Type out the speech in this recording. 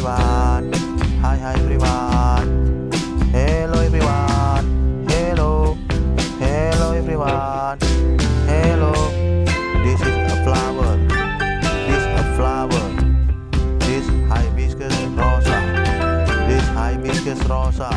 everyone. Hi, hi everyone. Hello everyone. Hello. Hello everyone. Hello. This is a flower. This a flower. This hibiscus rosa. This hibiscus rosa.